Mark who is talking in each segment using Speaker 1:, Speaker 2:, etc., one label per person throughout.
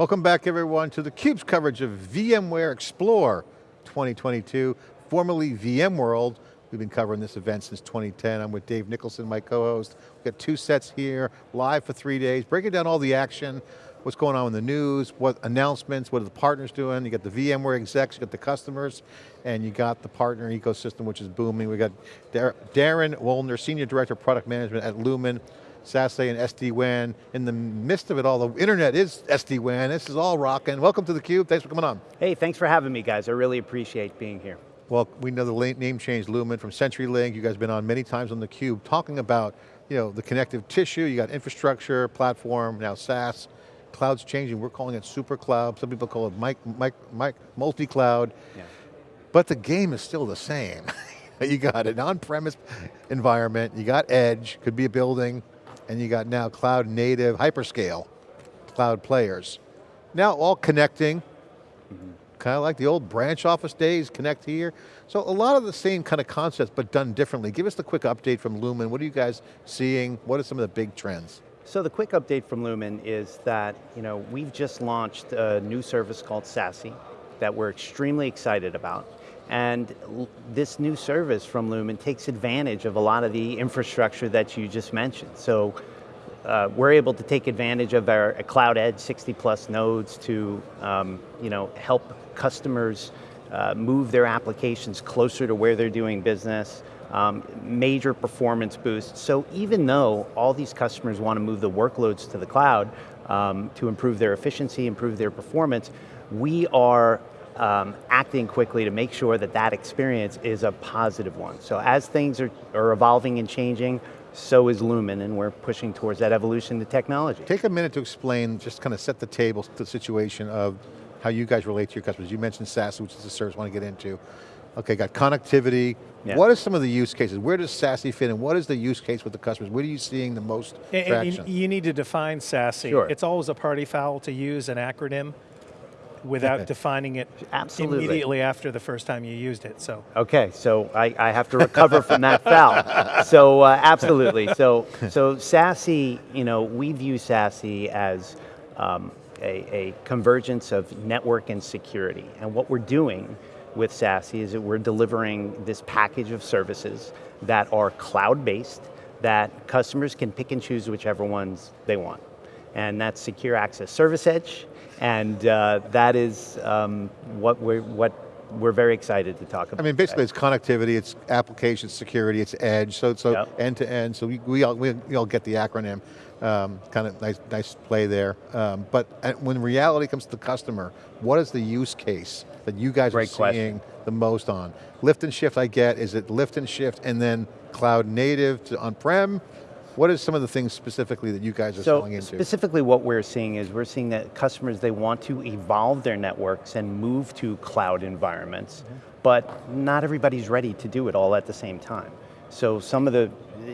Speaker 1: Welcome back everyone to theCUBE's coverage of VMware Explore 2022, formerly VMworld. We've been covering this event since 2010. I'm with Dave Nicholson, my co-host. We've got two sets here, live for three days, breaking down all the action, what's going on in the news, what announcements, what are the partners doing. You got the VMware execs, you got the customers, and you got the partner ecosystem, which is booming. We got Darren Wolner, Senior Director of Product Management at Lumen, SASE and SD-WAN. In the midst of it all, the internet is SD-WAN. This is all rocking. Welcome to theCUBE, thanks for coming on.
Speaker 2: Hey, thanks for having me guys. I really appreciate being here.
Speaker 1: Well, we know the name change, Lumen from CenturyLink. You guys have been on many times on theCUBE talking about you know, the connective tissue, you got infrastructure, platform, now SaaS. Cloud's changing, we're calling it super cloud. Some people call it mic, mic, mic, multi-cloud. Yeah. But the game is still the same. you got an on-premise environment, you got edge, could be a building, and you got now cloud native, hyperscale, cloud players. Now all connecting, mm -hmm. kind of like the old branch office days, connect here. So a lot of the same kind of concepts, but done differently. Give us the quick update from Lumen. What are you guys seeing? What are some of the big trends?
Speaker 2: So the quick update from Lumen is that you know, we've just launched a new service called SASE that we're extremely excited about. And this new service from Lumen takes advantage of a lot of the infrastructure that you just mentioned. So uh, we're able to take advantage of our Cloud Edge 60 plus nodes to um, you know, help customers uh, move their applications closer to where they're doing business, um, major performance boosts. So even though all these customers want to move the workloads to the cloud um, to improve their efficiency, improve their performance, we are um, acting quickly to make sure that that experience is a positive one. So as things are, are evolving and changing, so is Lumen, and we're pushing towards that evolution to technology.
Speaker 1: Take a minute to explain, just kind of set the table, the situation of how you guys relate to your customers. You mentioned SaaS, which is the service I want to get into. Okay, got connectivity. Yeah. What are some of the use cases? Where does SASE fit in? What is the use case with the customers? What are you seeing the most traction?
Speaker 3: You, you need to define SASE. Sure. It's always a party foul to use an acronym without defining it
Speaker 2: Absolutely.
Speaker 3: immediately after the first time you used it, so.
Speaker 2: Okay, so I, I have to recover from that foul. So uh, absolutely, so, so SASE, you know, we view SASE as um, a, a convergence of network and security. And what we're doing with SASE is that we're delivering this package of services that are cloud-based, that customers can pick and choose whichever ones they want. And that's Secure Access Service Edge, and uh, that is um, what we're, what we're very excited to talk about.
Speaker 1: I mean, basically it's connectivity, it's application security, it's edge, so so yep. end to end, so we, we, all, we, we all get the acronym. Um, kind of nice, nice play there. Um, but uh, when reality comes to the customer, what is the use case that you guys Great are seeing question. the most on? Lift and shift I get, is it lift and shift and then cloud native to on-prem? What are some of the things specifically that you guys are
Speaker 2: so
Speaker 1: selling into?
Speaker 2: specifically what we're seeing is we're seeing that customers, they want to evolve their networks and move to cloud environments, mm -hmm. but not everybody's ready to do it all at the same time. So some of the,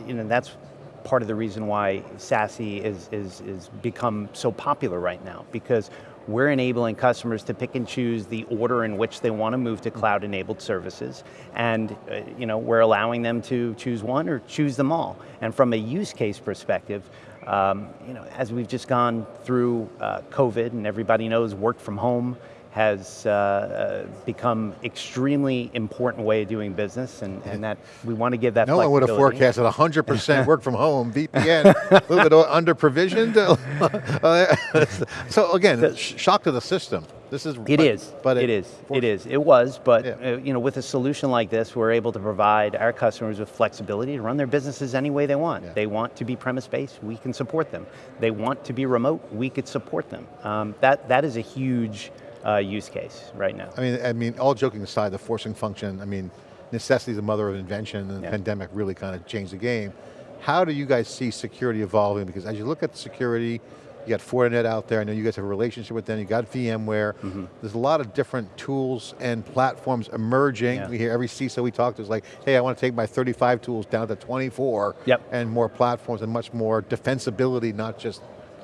Speaker 2: you know, that's part of the reason why SASE is, is, is become so popular right now, because we're enabling customers to pick and choose the order in which they want to move to cloud-enabled services, and uh, you know, we're allowing them to choose one or choose them all. And from a use case perspective, um, you know, as we've just gone through uh, COVID and everybody knows work from home, has uh, uh, become extremely important way of doing business and, and that we want to give that
Speaker 1: No one would have forecasted 100% work from home, VPN, a little bit under provisioned. so again, so, shock to the system. This is,
Speaker 2: it but, is, but it, it is, it is, it was, but yeah. uh, you know, with a solution like this, we're able to provide our customers with flexibility to run their businesses any way they want. Yeah. They want to be premise-based, we can support them. They want to be remote, we could support them. Um, that, that is a huge, uh, use case right now.
Speaker 1: I mean, I mean, all joking aside, the forcing function, I mean, necessity is the mother of invention and the yeah. pandemic really kind of changed the game. How do you guys see security evolving? Because as you look at security, you got Fortinet out there, I know you guys have a relationship with them, you got VMware, mm -hmm. there's a lot of different tools and platforms emerging. Yeah. We hear every CISO we talk to is like, hey, I want to take my 35 tools down to 24,
Speaker 2: yep.
Speaker 1: and more platforms and much more defensibility, not just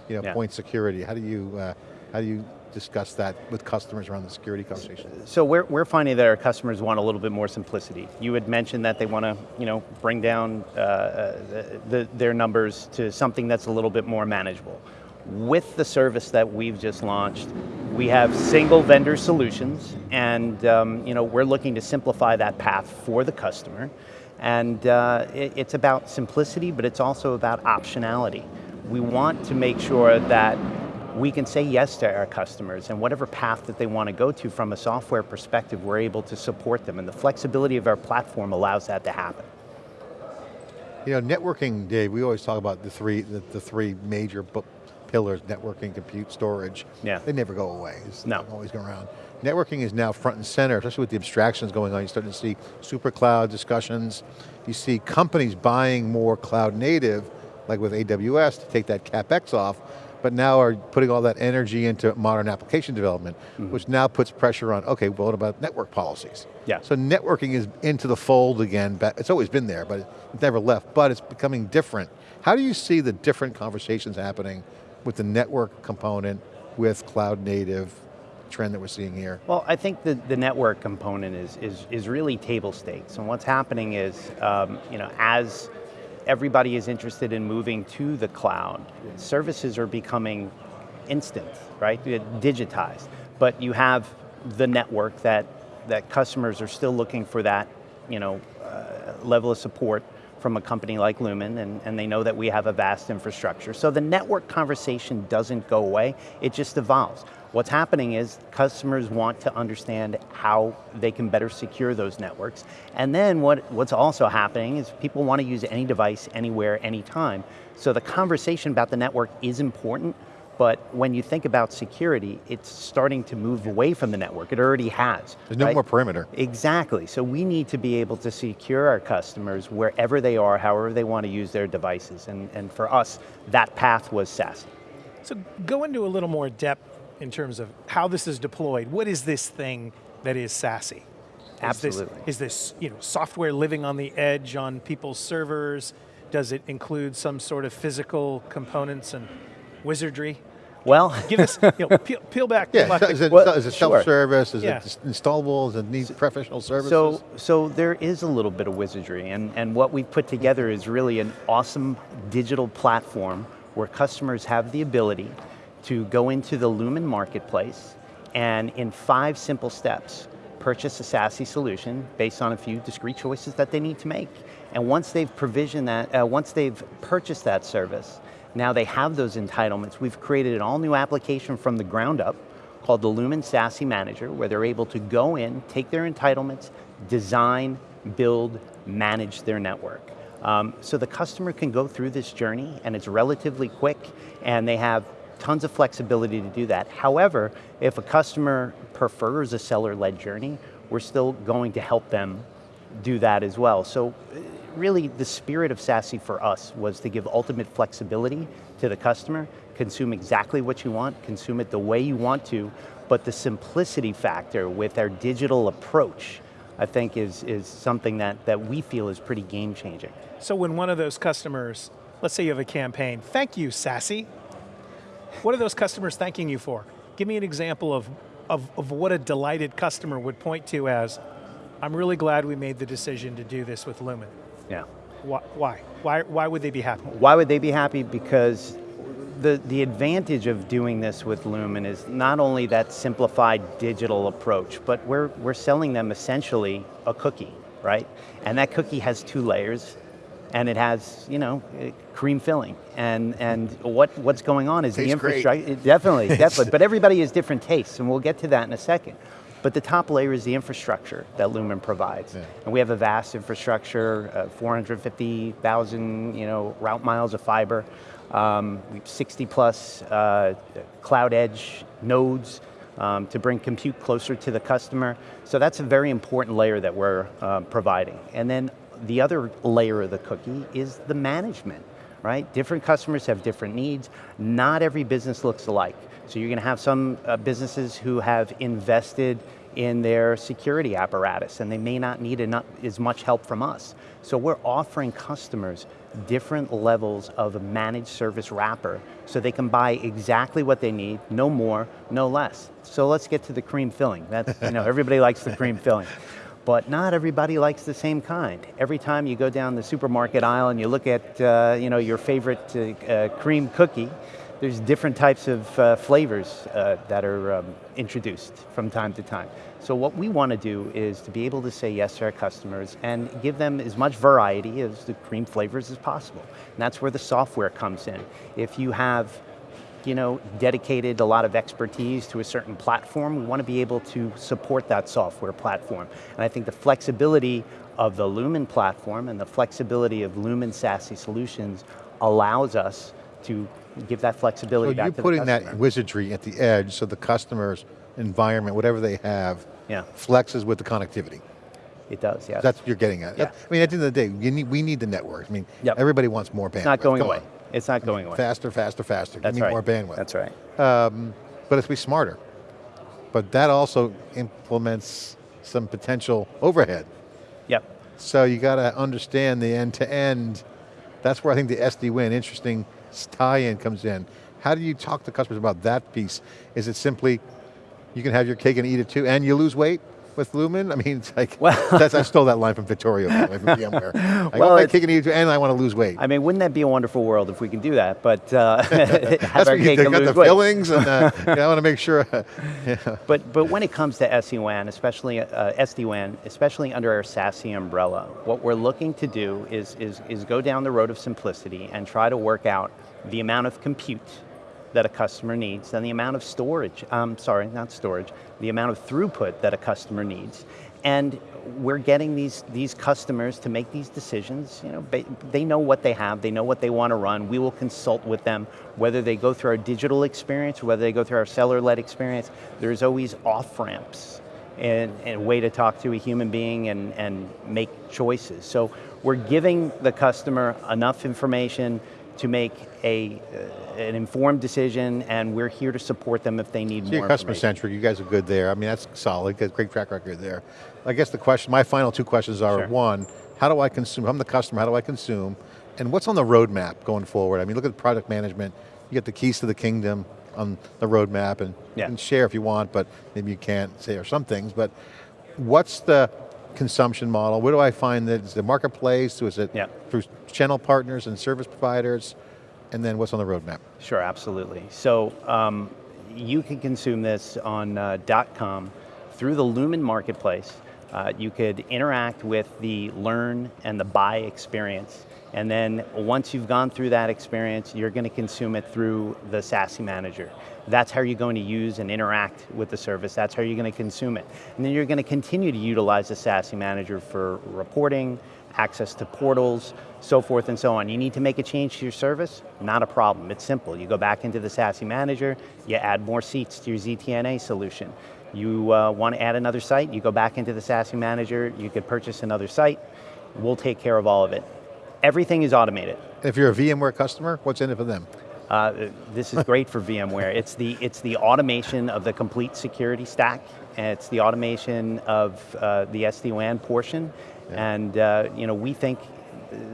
Speaker 1: you know, yeah. point security. How do you, uh, how do you discuss that with customers around the security conversation?
Speaker 2: So we're, we're finding that our customers want a little bit more simplicity. You had mentioned that they want to you know, bring down uh, uh, the, their numbers to something that's a little bit more manageable. With the service that we've just launched, we have single vendor solutions, and um, you know, we're looking to simplify that path for the customer. And uh, it, it's about simplicity, but it's also about optionality. We want to make sure that we can say yes to our customers and whatever path that they want to go to from a software perspective, we're able to support them and the flexibility of our platform allows that to happen.
Speaker 1: You know, networking, Dave, we always talk about the three, the, the three major pillars, networking, compute, storage.
Speaker 2: Yeah.
Speaker 1: They never go away. It's
Speaker 2: no.
Speaker 1: always go around. Networking is now front and center, especially with the abstractions going on. You're starting to see super cloud discussions. You see companies buying more cloud native, like with AWS, to take that CapEx off, but now are putting all that energy into modern application development, mm -hmm. which now puts pressure on, okay, well, what about network policies?
Speaker 2: Yeah.
Speaker 1: So networking is into the fold again, it's always been there, but it's never left, but it's becoming different. How do you see the different conversations happening with the network component with cloud native trend that we're seeing here?
Speaker 2: Well, I think the, the network component is, is, is really table stakes, and what's happening is, um, you know, as everybody is interested in moving to the cloud. Services are becoming instant, right? Digitized. But you have the network that, that customers are still looking for that you know, uh, level of support from a company like Lumen, and, and they know that we have a vast infrastructure. So the network conversation doesn't go away, it just evolves. What's happening is customers want to understand how they can better secure those networks. And then what, what's also happening is people want to use any device, anywhere, anytime. So the conversation about the network is important, but when you think about security, it's starting to move away from the network. It already has.
Speaker 1: There's no
Speaker 2: right?
Speaker 1: more perimeter.
Speaker 2: Exactly, so we need to be able to secure our customers wherever they are, however they want to use their devices. And, and for us, that path was SASE.
Speaker 3: So go into a little more depth in terms of how this is deployed. What is this thing that is SASE? Is
Speaker 2: Absolutely.
Speaker 3: This, is this you know, software living on the edge on people's servers? Does it include some sort of physical components and wizardry?
Speaker 2: Well,
Speaker 3: give us, you know, peel, peel back.
Speaker 1: Yeah,
Speaker 3: back
Speaker 1: is, it, well, is it self-service? Sure. Is yeah. it installable? Does it need so, professional services?
Speaker 2: So, so there is a little bit of wizardry, and, and what we've put together is really an awesome digital platform where customers have the ability to go into the Lumen marketplace and in five simple steps, purchase a SASE solution based on a few discrete choices that they need to make. And once they've provisioned that, uh, once they've purchased that service, now they have those entitlements. We've created an all new application from the ground up called the Lumen SASE Manager, where they're able to go in, take their entitlements, design, build, manage their network. Um, so the customer can go through this journey and it's relatively quick and they have tons of flexibility to do that. However, if a customer prefers a seller-led journey, we're still going to help them do that as well. So really the spirit of SASE for us was to give ultimate flexibility to the customer, consume exactly what you want, consume it the way you want to, but the simplicity factor with our digital approach I think is, is something that, that we feel is pretty game changing.
Speaker 3: So when one of those customers, let's say you have a campaign, thank you SASE, what are those customers thanking you for? Give me an example of, of, of what a delighted customer would point to as, I'm really glad we made the decision to do this with Lumen.
Speaker 2: Yeah.
Speaker 3: Why? Why, why, why would they be happy?
Speaker 2: Why would they be happy? Because the, the advantage of doing this with Lumen is not only that simplified digital approach, but we're, we're selling them essentially a cookie, right? And that cookie has two layers, and it has, you know, cream filling. And and what what's going on is
Speaker 1: Tastes
Speaker 2: the infrastructure. Definitely, definitely. But everybody has different tastes, and we'll get to that in a second. But the top layer is the infrastructure that Lumen provides. Yeah. And we have a vast infrastructure, uh, 450,000 you know, route miles of fiber, um, 60 plus uh, cloud edge nodes um, to bring compute closer to the customer. So that's a very important layer that we're uh, providing. And then the other layer of the cookie is the management, right? Different customers have different needs. Not every business looks alike. So you're going to have some uh, businesses who have invested in their security apparatus and they may not need enough, as much help from us. So we're offering customers different levels of a managed service wrapper so they can buy exactly what they need, no more, no less. So let's get to the cream filling. That's, you know, everybody likes the cream filling but not everybody likes the same kind. Every time you go down the supermarket aisle and you look at uh, you know, your favorite uh, uh, cream cookie, there's different types of uh, flavors uh, that are um, introduced from time to time. So what we want to do is to be able to say yes to our customers and give them as much variety as the cream flavors as possible. And that's where the software comes in. If you have you know, dedicated a lot of expertise to a certain platform, we want to be able to support that software platform. And I think the flexibility of the Lumen platform and the flexibility of Lumen SASE solutions allows us to give that flexibility
Speaker 1: So you're putting that wizardry at the edge so the customer's environment, whatever they have,
Speaker 2: Yeah.
Speaker 1: flexes with the connectivity.
Speaker 2: It does, yes.
Speaker 1: That's what you're getting at.
Speaker 2: Yeah.
Speaker 1: I mean, at the end of the day, you need, we need the network. I mean,
Speaker 2: Yep.
Speaker 1: everybody wants more bandwidth.
Speaker 2: it's not going
Speaker 1: Come
Speaker 2: away.
Speaker 1: on.
Speaker 2: It's not going away.
Speaker 1: Faster, faster, faster.
Speaker 2: That's
Speaker 1: me
Speaker 2: right.
Speaker 1: more bandwidth.
Speaker 2: That's right.
Speaker 1: Um, but it's be smarter. But that also implements some potential overhead.
Speaker 2: Yep.
Speaker 1: So you got to understand the end to end. That's where I think the SD-WAN interesting tie-in comes in. How do you talk to customers about that piece? Is it simply, you can have your cake and eat it too, and you lose weight with Lumen? I mean, it's like,
Speaker 2: Well-
Speaker 1: that's, I stole that line from Victoria by from VMware. I
Speaker 2: Well,
Speaker 1: want my cake and eat and I want to lose weight.
Speaker 2: I mean, wouldn't that be a wonderful world if we can do that? But uh, have our cake and lose
Speaker 1: the
Speaker 2: weight.
Speaker 1: fillings, and uh, you know, I want to make sure. yeah.
Speaker 2: But, but when it comes to SD-WAN, especially uh, SD-WAN, especially under our SASE umbrella, what we're looking to do is, is, is go down the road of simplicity and try to work out the amount of compute that a customer needs and the amount of storage, um, sorry, not storage, the amount of throughput that a customer needs. And we're getting these, these customers to make these decisions, you know, they know what they have, they know what they want to run, we will consult with them, whether they go through our digital experience, whether they go through our seller-led experience, there's always off-ramps and, and a way to talk to a human being and, and make choices. So we're giving the customer enough information to make a, an informed decision and we're here to support them if they need
Speaker 1: So
Speaker 2: more
Speaker 1: you're customer centric, you guys are good there. I mean, that's solid, great track record there. I guess the question, my final two questions are,
Speaker 2: Sure.
Speaker 1: one, how do I consume, I'm the customer, how do I consume? And what's on the roadmap going forward? I mean, look at product management, you get the keys to the kingdom on the roadmap and,
Speaker 2: Yeah.
Speaker 1: and share if you want, but maybe you can't say or some things, but what's the consumption model? Where do I find that? Is it the marketplace? Is it
Speaker 2: Yeah.
Speaker 1: through channel partners and service providers? And then what's on the roadmap?
Speaker 2: Sure, absolutely. So um, you can consume this on uh, .com through the Lumen Marketplace. Uh, you could interact with the learn and the buy experience. And then once you've gone through that experience, you're going to consume it through the SASE Manager. That's how you're going to use and interact with the service. That's how you're going to consume it. And then you're going to continue to utilize the SASE Manager for reporting, access to portals, so forth and so on. You need to make a change to your service? Not a problem, it's simple. You go back into the SASE Manager, you add more seats to your ZTNA solution. You uh, want to add another site, you go back into the SASE Manager, you could purchase another site, we'll take care of all of it. Everything is automated.
Speaker 1: If you're a VMware customer, what's in it for them?
Speaker 2: Uh, this is great for VMware. It's the, it's the automation of the complete security stack, and it's the automation of uh, the SD-WAN portion, and uh, you know, we think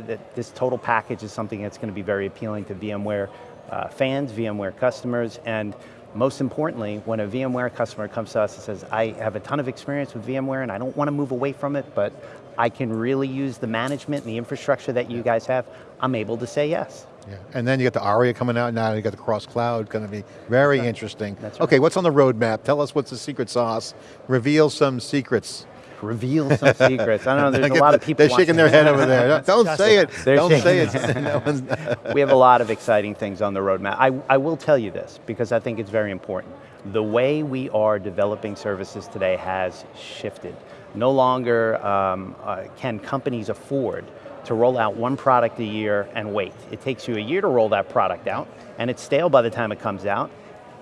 Speaker 2: that this total package is something that's going to be very appealing to VMware uh, fans, VMware customers, and most importantly, when a VMware customer comes to us and says, I have a ton of experience with VMware and I don't want to move away from it, but I can really use the management and the infrastructure that you guys have, I'm able to say yes.
Speaker 1: Yeah. And then you got the ARIA coming out now, you got the cross cloud, going to be very interesting.
Speaker 2: That's
Speaker 1: Okay, what's on the roadmap? Tell us what's the secret sauce. Reveal some secrets.
Speaker 2: Reveal some secrets. I don't know, there's a lot
Speaker 1: the-
Speaker 2: of people
Speaker 1: They're shaking their head over there. Don't say it.
Speaker 2: They're
Speaker 1: Don't say it.
Speaker 2: We have a lot of exciting things on the roadmap. I, I will tell you this, because I think it's very important. The way we are developing services today has shifted. No longer um, uh, can companies afford to roll out one product a year and wait. It takes you a year to roll that product out, and it's stale by the time it comes out,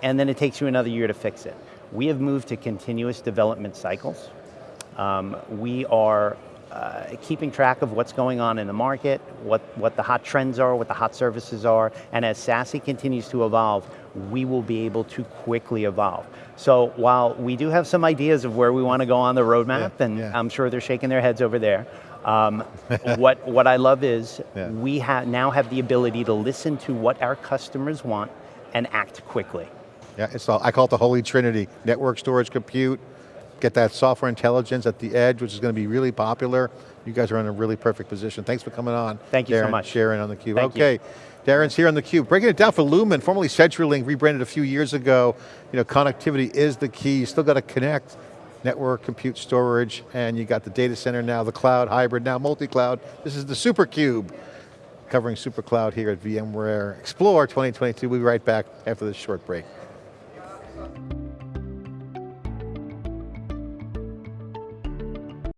Speaker 2: and then it takes you another year to fix it. We have moved to continuous development cycles. Um, we are uh, keeping track of what's going on in the market, what, what the hot trends are, what the hot services are, and as SASE continues to evolve, we will be able to quickly evolve. So while we do have some ideas of where we want to go on the roadmap,
Speaker 1: Yeah,
Speaker 2: and
Speaker 1: yeah.
Speaker 2: I'm sure they're shaking their heads over there, um, what, what I love is
Speaker 1: Yeah.
Speaker 2: we ha now have the ability to listen to what our customers want and act quickly.
Speaker 1: Yeah, it's all, I call it the holy trinity. Network, storage, compute, get that software intelligence at the edge, which is going to be really popular. You guys are in a really perfect position. Thanks for coming on.
Speaker 2: Thank you so much.
Speaker 1: Sharing on theCUBE.
Speaker 2: Thank you.
Speaker 1: okay, Darren's here on theCUBE, breaking it down for Lumen, formerly CenturyLink, rebranded a few years ago. You know, connectivity is the key, you still got to connect, network, compute, storage, and you got the data center now, the cloud, hybrid, now multi-cloud. This is the SuperCube, covering SuperCloud here at VMware Explore 2022. We'll be right back after this short break.